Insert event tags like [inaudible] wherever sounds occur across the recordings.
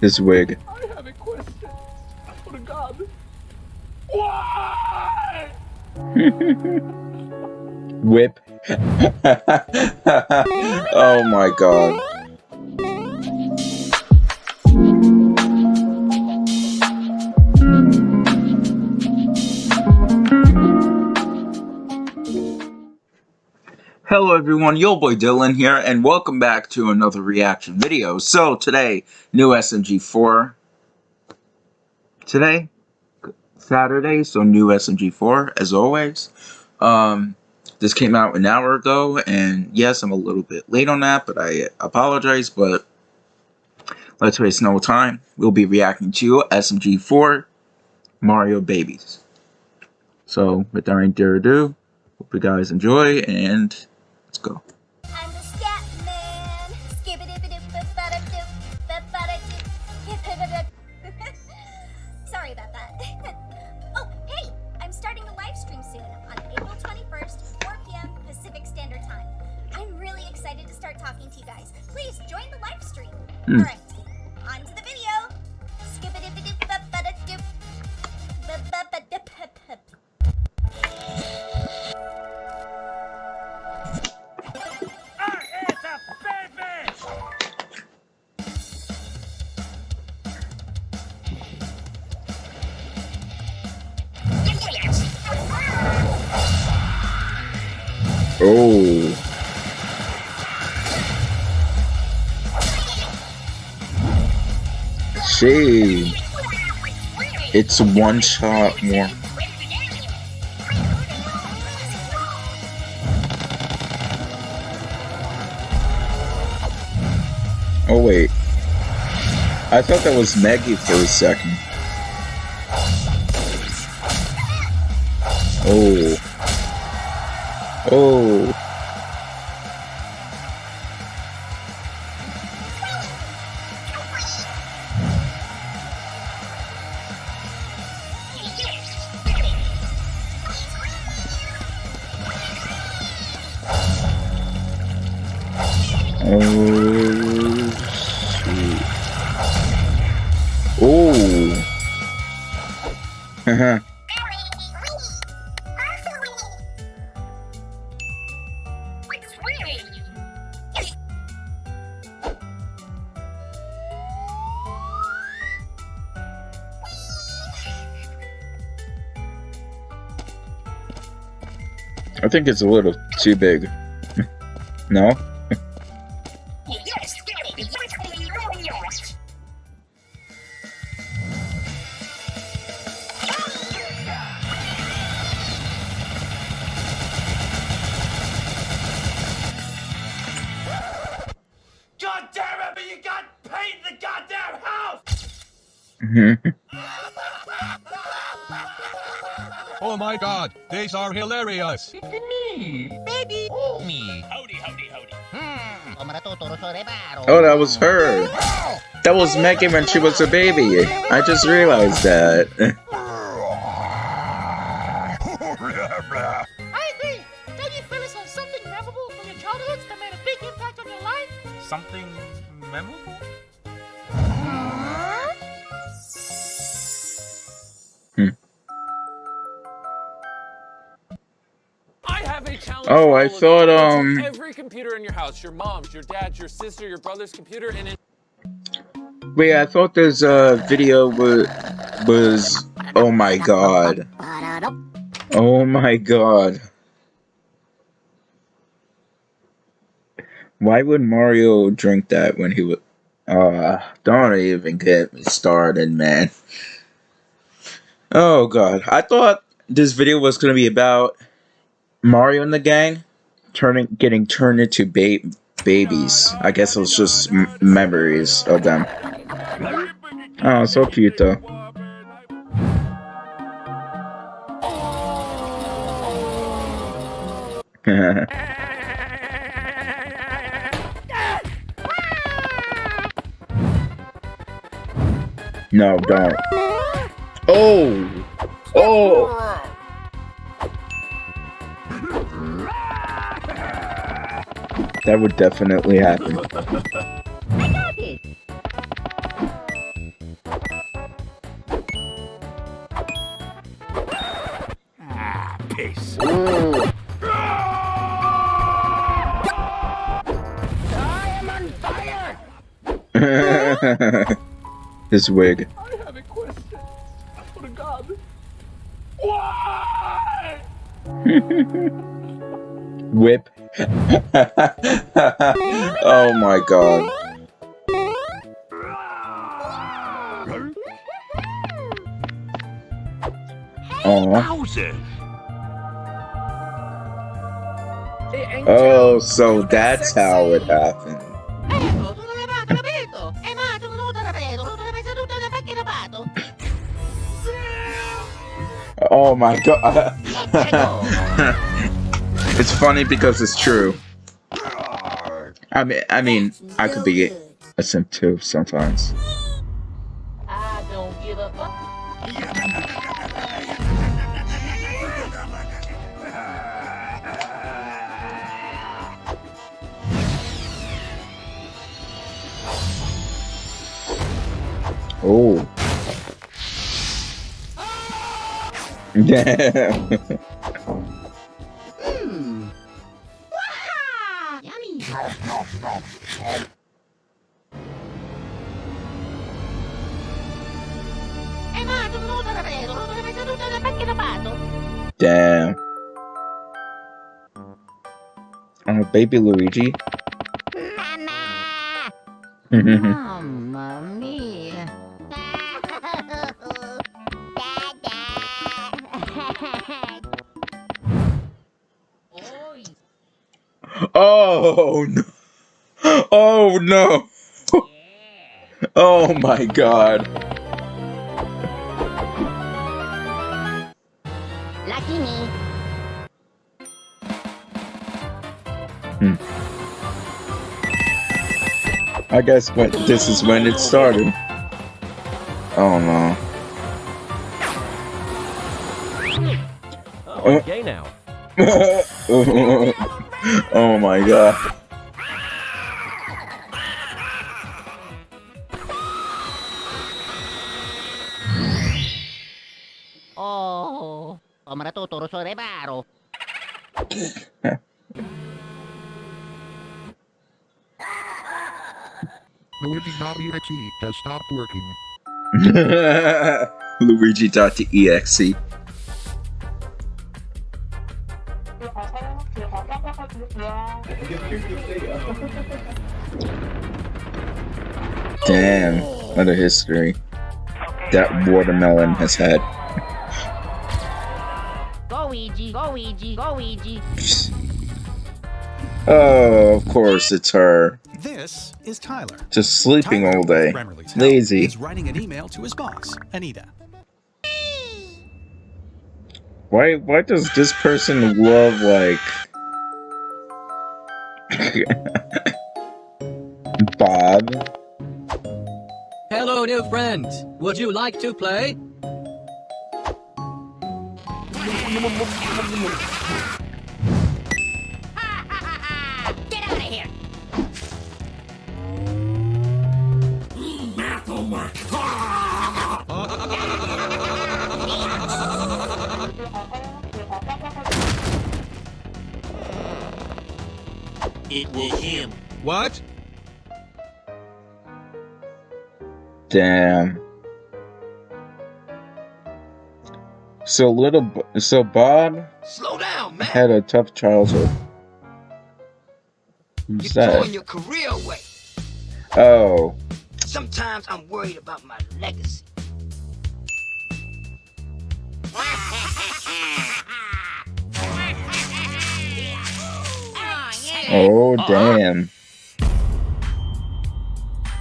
his wig. I have a question. Oh to God. Why? [laughs] Whip. [laughs] oh my god. Everyone, yo boy Dylan here, and welcome back to another reaction video. So today, new SMG4. Today, Saturday, so new SMG4 as always. Um, this came out an hour ago, and yes, I'm a little bit late on that, but I apologize. But let's waste no time. We'll be reacting to SMG4 Mario Babies. So without any ado, hope you guys enjoy and Let's go. See. It's one shot more. Oh wait. I thought that was Maggie for a second. Oh. Oh. Oh. I think it's a little too big. [laughs] no? [laughs] Oh my god, these are hilarious! It's me, baby oh. me. Howdy, howdy, howdy. Hmm. Oh, that was her! That was Megan when she was a baby! I just realized that. [laughs] Oh, I thought um. Every computer in your house, your mom's, your dad's, your sister, your brother's computer, and it. Wait, I thought this uh video was was. Oh my god. Oh my god. Why would Mario drink that when he was? Uh, don't even get me started, man. Oh god, I thought this video was gonna be about Mario and the gang turning getting turned into ba babies. I guess it was just memories of them. Oh, so cute though. [laughs] no, don't. Oh! Oh! That would definitely happen. I [laughs] got this! Ah, peace. Ooh. I am on fire! His wig. Why? [laughs] Whip [laughs] oh my god. Oh. Bowser. Oh, so that's how it happened. [laughs] Oh my god. [laughs] it's funny because it's true. I mean, I mean, I could be a simp too sometimes. I don't give a fuck. Oh. Damn. Damn. Oh, baby Luigi. Mamma [laughs] oh no. Oh no. Oh my god. Lucky me. Hmm. I guess when this is when it started. Oh no. Oh, I'm now. [laughs] oh my god. Oh. Om natuturo sa rebaro. Luigi Navi.exe has stopped working. [laughs] Luigi Luigi.exe. [laughs] Damn, what a history that watermelon has had. Go Ouija, go Ouija, go Ouija. Oh, of course, it's her. This is Tyler. Just sleeping Tyler all day. Grammarly's Lazy. is writing an email to his boss, Anita. Why why does this person love like [laughs] Bob? Hello, new friend. Would you like to play? Get out of here. It was him. What? Damn. So little so Bob Slow down, man. had a tough childhood. Who's You're throwing that? your career away. Oh, Sometimes I'm worried about my legacy. [laughs] oh uh, damn.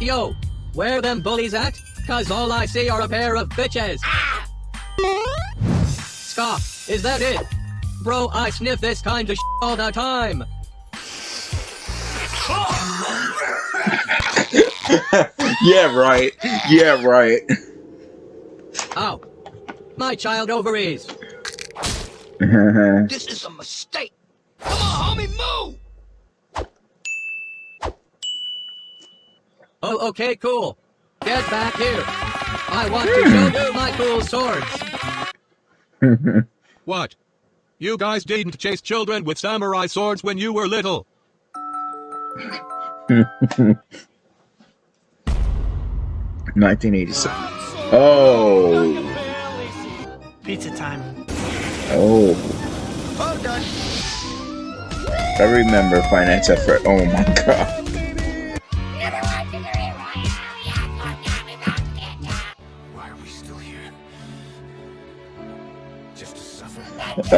Yo, where them bullies at? Cause all I see are a pair of bitches. Scott, is that it? Bro, I sniff this kind of all the time. [laughs] yeah, right. Yeah, right. Ow. My child ovaries. [laughs] This is a mistake. Come on, homie, move. Oh, okay, cool. Get back here. I want to hmm. show you my cool swords. [laughs] What? You guys didn't chase children with samurai swords when you were little. [laughs] Nineteen eighty-seven. Oh. Pizza time. Oh. Oh, done. I remember finance effort. Oh my [laughs] god. Uncle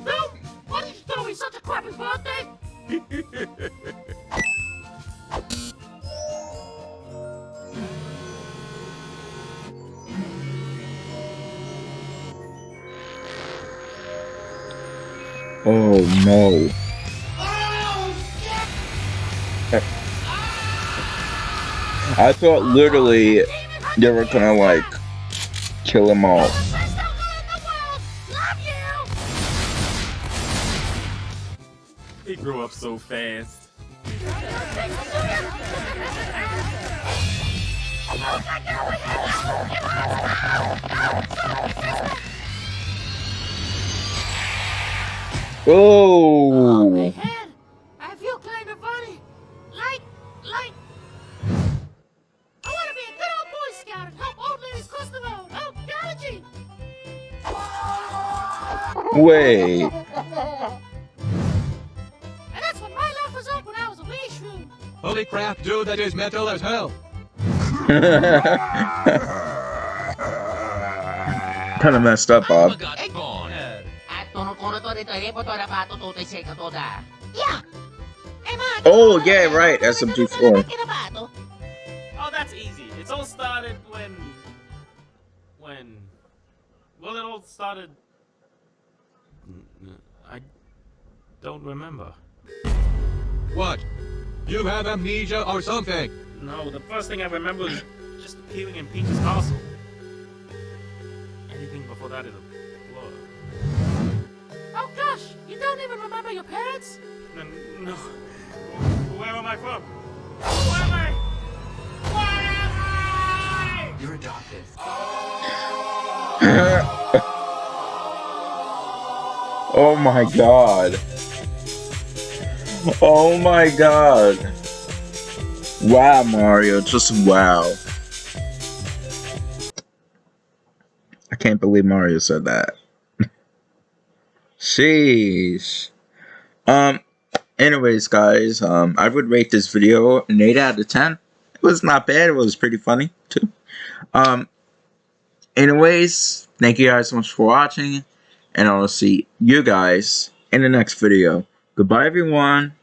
Bill, why did you throw me such a crappy birthday? oh no. Oh, eh. I thought literally they were gonna like kill them all. Best uncle in the world! Love you! He grew up so fast. Oh. oh shrew. Holy crap, dude, that is metal as hell. [laughs] kind of messed up, Bob. Yeah. Am I? Oh yeah, right. SMG4. Oh, that's easy. It's all started when. When. Well, it all started. N- I don't remember. What? You have amnesia or something? No, the first thing I remember is just appearing in Peach's castle. Anything before that is a blur. Oh gosh, you don't even remember your parents? N- No. Where am I from? Who am I? Where am I? You're adopted. [laughs] oh my god. [laughs] Oh my god. Wow, Mario. Just wow. I can't believe Mario said that. [laughs] Sheesh. Um, anyways, guys, um, I would rate this video an 8 out of 10. It was not bad. It was pretty funny, too. Um, anyways, thank you guys so much for watching, and I'll see you guys in the next video. Goodbye, everyone.